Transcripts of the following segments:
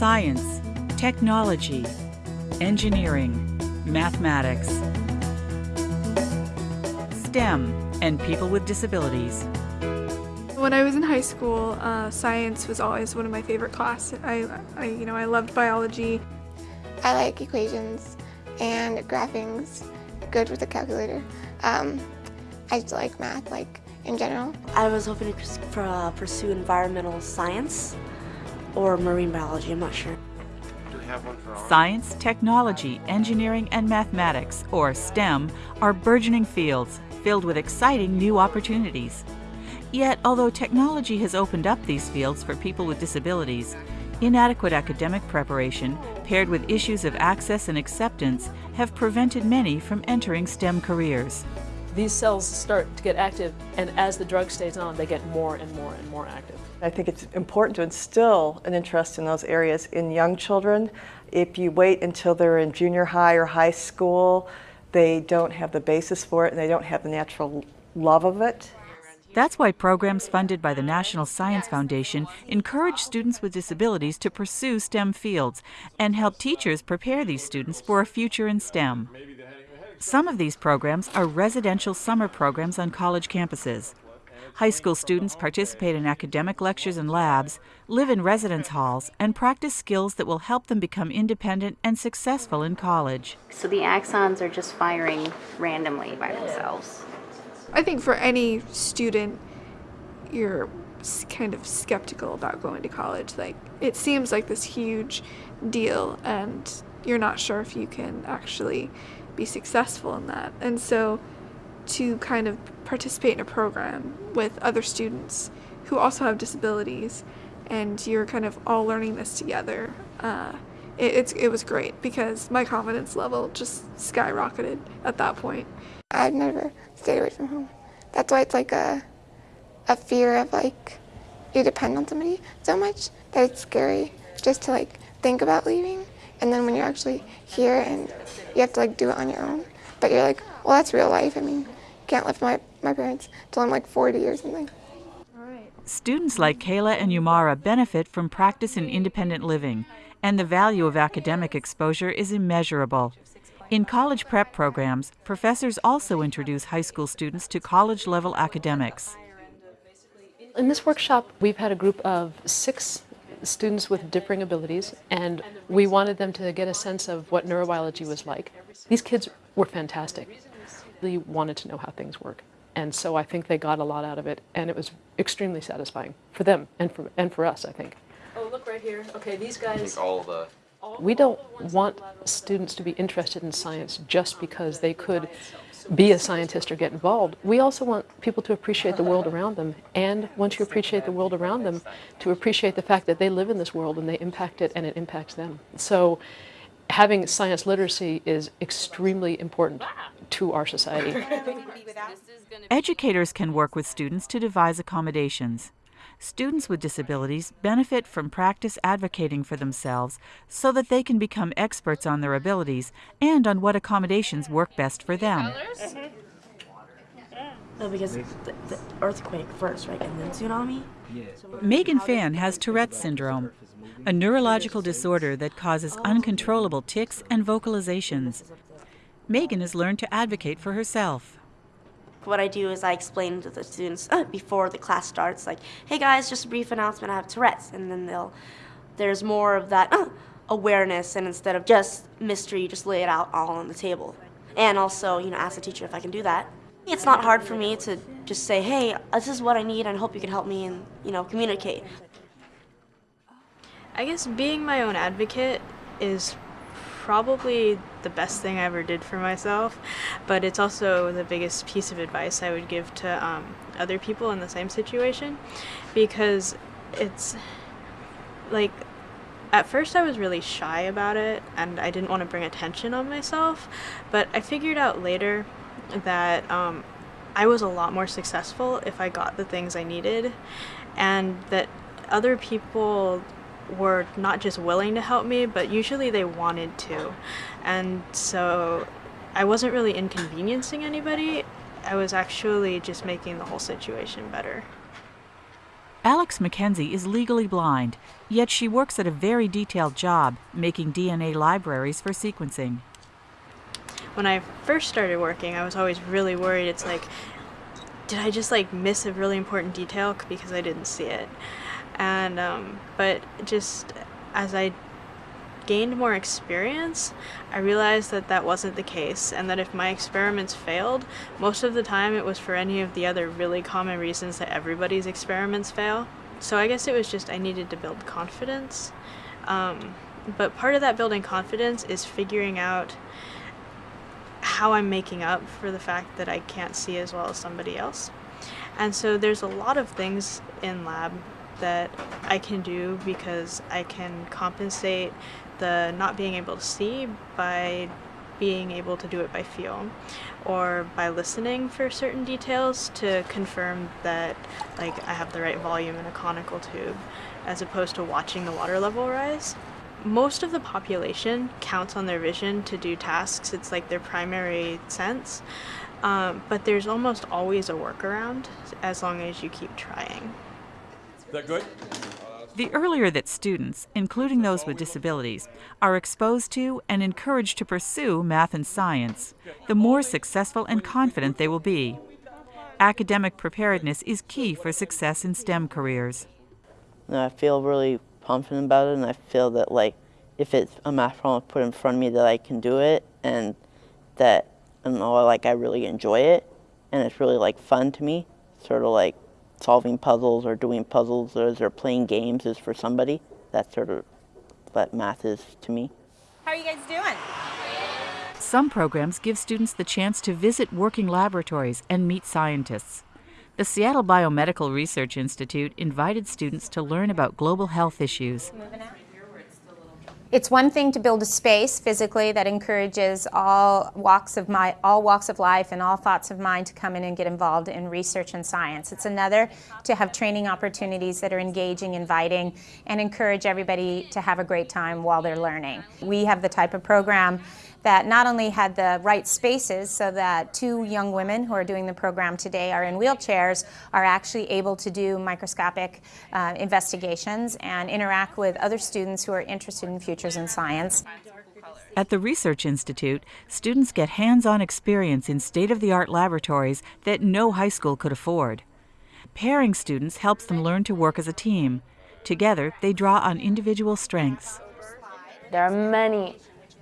science, technology, engineering, mathematics, STEM, and people with disabilities. When I was in high school, uh, science was always one of my favorite classes. I, I, you know, I loved biology. I like equations and graphings, good with a calculator. Um, I just like math, like in general. I was hoping to uh, pursue environmental science or marine biology, I'm not sure. Science, technology, engineering, and mathematics, or STEM, are burgeoning fields filled with exciting new opportunities. Yet, although technology has opened up these fields for people with disabilities, inadequate academic preparation, paired with issues of access and acceptance, have prevented many from entering STEM careers. These cells start to get active, and as the drug stays on, they get more and more and more active. I think it's important to instill an interest in those areas in young children. If you wait until they're in junior high or high school, they don't have the basis for it and they don't have the natural love of it. That's why programs funded by the National Science Foundation encourage students with disabilities to pursue STEM fields and help teachers prepare these students for a future in STEM. Some of these programs are residential summer programs on college campuses. High school students participate in academic lectures and labs, live in residence halls, and practice skills that will help them become independent and successful in college. So the axons are just firing randomly by themselves. I think for any student, you're kind of skeptical about going to college. Like, it seems like this huge deal, and you're not sure if you can actually be successful in that. And so, to kind of participate in a program with other students who also have disabilities, and you're kind of all learning this together. Uh, it, it's, it was great because my confidence level just skyrocketed at that point. I've never stayed away from home. That's why it's like a, a fear of like, you depend on somebody so much that it's scary just to like think about leaving. And then when you're actually here and you have to like do it on your own, but you're like, well, that's real life. I mean, can't live with my, my parents till I'm like 40 or something. Students like Kayla and Yumara benefit from practice in independent living, and the value of academic exposure is immeasurable. In college prep programs, professors also introduce high school students to college-level academics. In this workshop, we've had a group of six students with differing abilities, and we wanted them to get a sense of what neurobiology was like. These kids were fantastic. They wanted to know how things work. And so I think they got a lot out of it, and it was extremely satisfying for them and for, and for us, I think. Oh, look right here. Okay, these guys. all the we don't want students to be interested in science just because they could be a scientist or get involved. We also want people to appreciate the world around them, and once you appreciate the world around them, to appreciate the fact that they live in this world and they impact it and it impacts them. So having science literacy is extremely important to our society. Educators can work with students to devise accommodations. Students with disabilities benefit from practice advocating for themselves so that they can become experts on their abilities and on what accommodations work best for them. No, because the, the earthquake first, right, and then tsunami? Megan Fan has Tourette's syndrome, a neurological disorder that causes uncontrollable tics and vocalizations. Megan has learned to advocate for herself. What I do is I explain to the students uh, before the class starts, like, hey guys, just a brief announcement, I have Tourette's. And then they'll, there's more of that uh, awareness, and instead of just mystery, you just lay it out all on the table. And also, you know, ask the teacher if I can do that. It's not hard for me to just say, hey, this is what I need, and I hope you can help me and, you know, communicate. I guess being my own advocate is probably the best thing I ever did for myself, but it's also the biggest piece of advice I would give to um, other people in the same situation because it's like at first I was really shy about it and I didn't want to bring attention on myself, but I figured out later that um, I was a lot more successful if I got the things I needed and that other people were not just willing to help me, but usually they wanted to. And so I wasn't really inconveniencing anybody, I was actually just making the whole situation better. Alex McKenzie is legally blind, yet she works at a very detailed job making DNA libraries for sequencing. When I first started working, I was always really worried. It's like, did I just like miss a really important detail because I didn't see it? And um, but just as I gained more experience, I realized that that wasn't the case, and that if my experiments failed, most of the time it was for any of the other really common reasons that everybody's experiments fail. So I guess it was just I needed to build confidence. Um, but part of that building confidence is figuring out how I'm making up for the fact that I can't see as well as somebody else. And so there's a lot of things in lab that I can do because I can compensate the not being able to see by being able to do it by feel or by listening for certain details to confirm that like I have the right volume in a conical tube as opposed to watching the water level rise. Most of the population counts on their vision to do tasks. It's like their primary sense. Um, but there's almost always a workaround as long as you keep trying. Is that good? The earlier that students, including those with disabilities, are exposed to and encouraged to pursue math and science, the more successful and confident they will be. Academic preparedness is key for success in STEM careers. I feel really confident about it and I feel that like if it's a math problem put in front of me that I can do it and that I know oh, like I really enjoy it and it's really like fun to me sort of like solving puzzles or doing puzzles or, playing games is for somebody that's sort of what math is to me. How are you guys doing? Some programs give students the chance to visit working laboratories and meet scientists. The Seattle Biomedical Research Institute invited students to learn about global health issues. It's one thing to build a space physically that encourages all walks of my all walks of life and all thoughts of mind to come in and get involved in research and science. It's another to have training opportunities that are engaging, inviting, and encourage everybody to have a great time while they're learning. We have the type of program that not only had the right spaces so that two young women who are doing the program today are in wheelchairs are actually able to do microscopic uh, investigations and interact with other students who are interested in futures in science. At the Research Institute, students get hands-on experience in state-of-the-art laboratories that no high school could afford. Pairing students helps them learn to work as a team. Together, they draw on individual strengths. There are many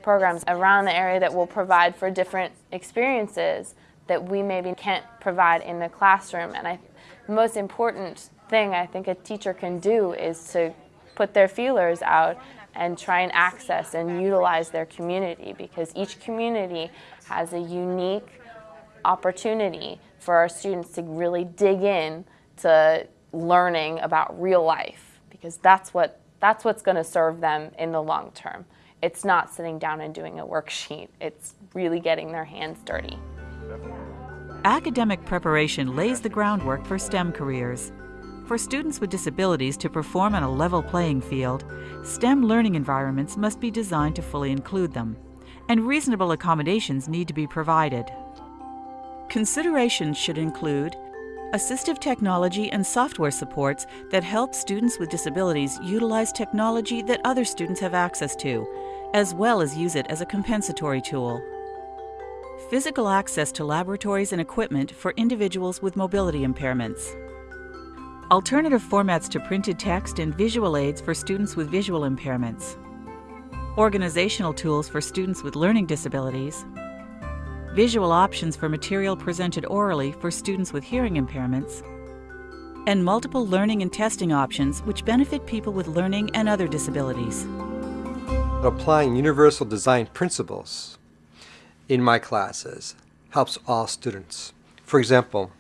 programs around the area that will provide for different experiences that we maybe can't provide in the classroom. And I, the most important thing I think a teacher can do is to put their feelers out and try and access and utilize their community because each community has a unique opportunity for our students to really dig in to learning about real life because that's what that's what's going to serve them in the long term it's not sitting down and doing a worksheet. It's really getting their hands dirty. Academic preparation lays the groundwork for STEM careers. For students with disabilities to perform on a level playing field, STEM learning environments must be designed to fully include them, and reasonable accommodations need to be provided. Considerations should include assistive technology and software supports that help students with disabilities utilize technology that other students have access to, as well as use it as a compensatory tool. Physical access to laboratories and equipment for individuals with mobility impairments. Alternative formats to printed text and visual aids for students with visual impairments. Organizational tools for students with learning disabilities. Visual options for material presented orally for students with hearing impairments. And multiple learning and testing options which benefit people with learning and other disabilities applying universal design principles in my classes helps all students. For example,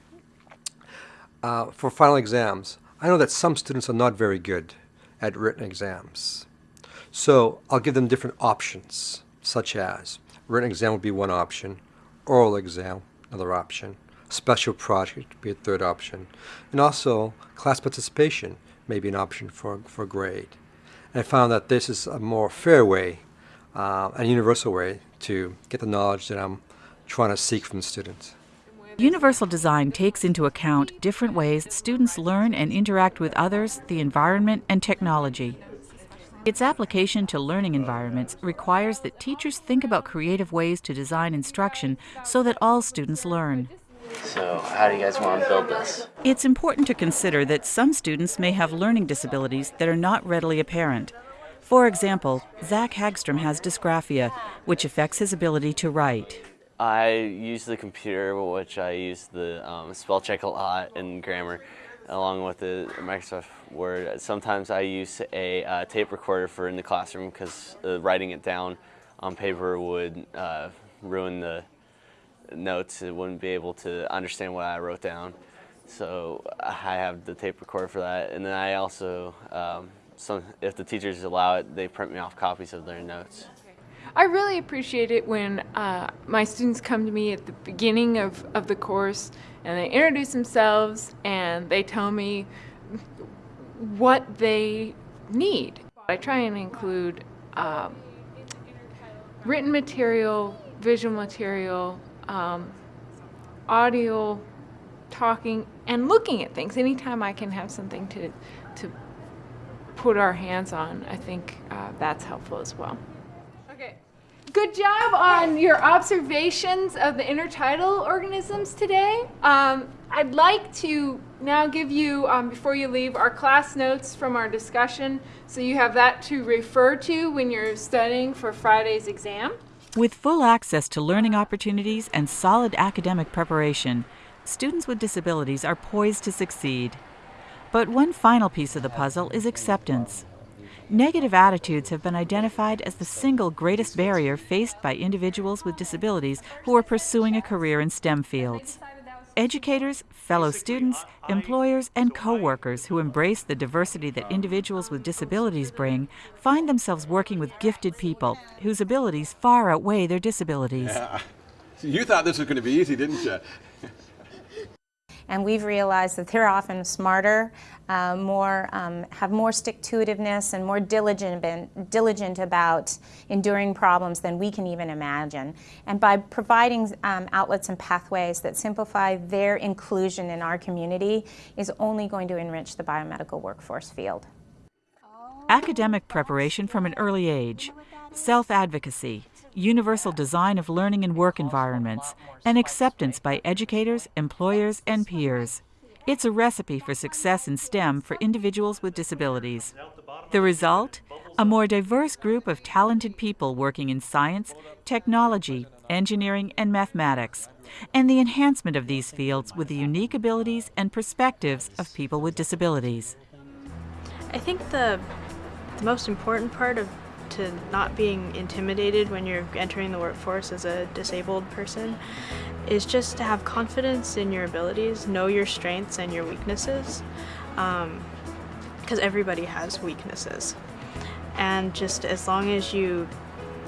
uh, for final exams, I know that some students are not very good at written exams. So I'll give them different options, such as written exam would be one option, oral exam, another option, special project would be a third option, and also class participation may be an option for, for grade. I found that this is a more fair way, uh, a universal way to get the knowledge that I'm trying to seek from students. Universal design takes into account different ways students learn and interact with others, the environment, and technology. Its application to learning environments requires that teachers think about creative ways to design instruction so that all students learn. So, how do you guys want to build this? It's important to consider that some students may have learning disabilities that are not readily apparent. For example, Zach Hagstrom has dysgraphia, which affects his ability to write. I use the computer, which I use the um, spell check a lot and grammar, along with the Microsoft Word. Sometimes I use a uh, tape recorder for in the classroom because uh, writing it down on paper would uh, ruin the notes. It wouldn't be able to understand what I wrote down. So I have the tape recorder for that. And then I also, um, some, if the teachers allow it, they print me off copies of their notes. I really appreciate it when uh, my students come to me at the beginning of, of the course and they introduce themselves and they tell me what they need. I try and include um, written material, visual material, um, audio, talking, and looking at things. Anytime I can have something to, to put our hands on, I think uh, that's helpful as well. Okay. Good job on your observations of the intertidal organisms today. Um, I'd like to now give you, um, before you leave, our class notes from our discussion so you have that to refer to when you're studying for Friday's exam. With full access to learning opportunities and solid academic preparation, students with disabilities are poised to succeed. But one final piece of the puzzle is acceptance. Negative attitudes have been identified as the single greatest barrier faced by individuals with disabilities who are pursuing a career in STEM fields. Educators, fellow students, employers, and co-workers who embrace the diversity that individuals with disabilities bring find themselves working with gifted people whose abilities far outweigh their disabilities. Yeah. You thought this was going to be easy, didn't you? And we've realized that they're often smarter, uh, more um, have more stick-to-itiveness and more diligent, diligent about enduring problems than we can even imagine. And by providing um, outlets and pathways that simplify their inclusion in our community is only going to enrich the biomedical workforce field. Academic preparation from an early age, self-advocacy, universal design of learning and work environments, and acceptance by educators, employers, and peers. It's a recipe for success in STEM for individuals with disabilities. The result? A more diverse group of talented people working in science, technology, engineering, and mathematics, and the enhancement of these fields with the unique abilities and perspectives of people with disabilities. I think the, the most important part of to not being intimidated when you're entering the workforce as a disabled person is just to have confidence in your abilities, know your strengths and your weaknesses, because um, everybody has weaknesses. And just as long as you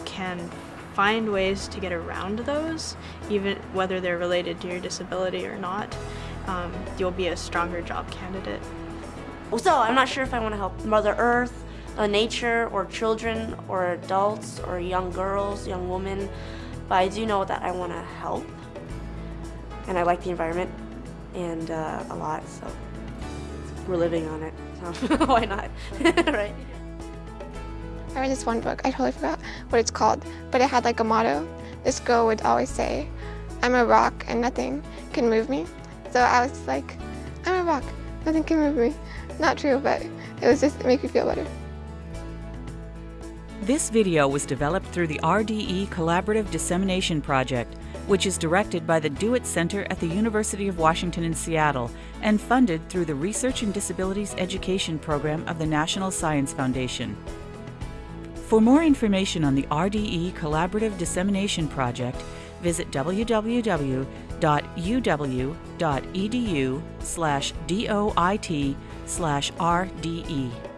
can find ways to get around those, even whether they're related to your disability or not, um, you'll be a stronger job candidate. So I'm not sure if I want to help Mother Earth, nature or children or adults or young girls, young women, but I do know that I want to help and I like the environment and uh, a lot, so we're living on it, so why not, right? I read this one book, I totally forgot what it's called, but it had like a motto. This girl would always say, I'm a rock and nothing can move me. So I was like, I'm a rock, nothing can move me. Not true, but it was just, it made me feel better. This video was developed through the RDE Collaborative Dissemination Project, which is directed by the DO-IT Center at the University of Washington in Seattle and funded through the Research and Disabilities Education Program of the National Science Foundation. For more information on the RDE Collaborative Dissemination Project, visit www.uw.edu slash DOIT slash RDE.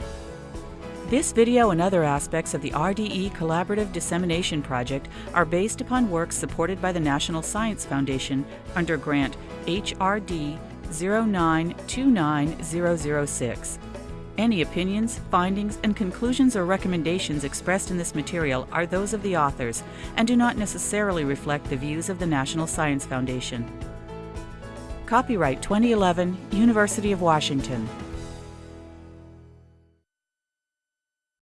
This video and other aspects of the RDE Collaborative Dissemination Project are based upon works supported by the National Science Foundation under grant HRD 0929006. Any opinions, findings, and conclusions or recommendations expressed in this material are those of the authors and do not necessarily reflect the views of the National Science Foundation. Copyright 2011, University of Washington.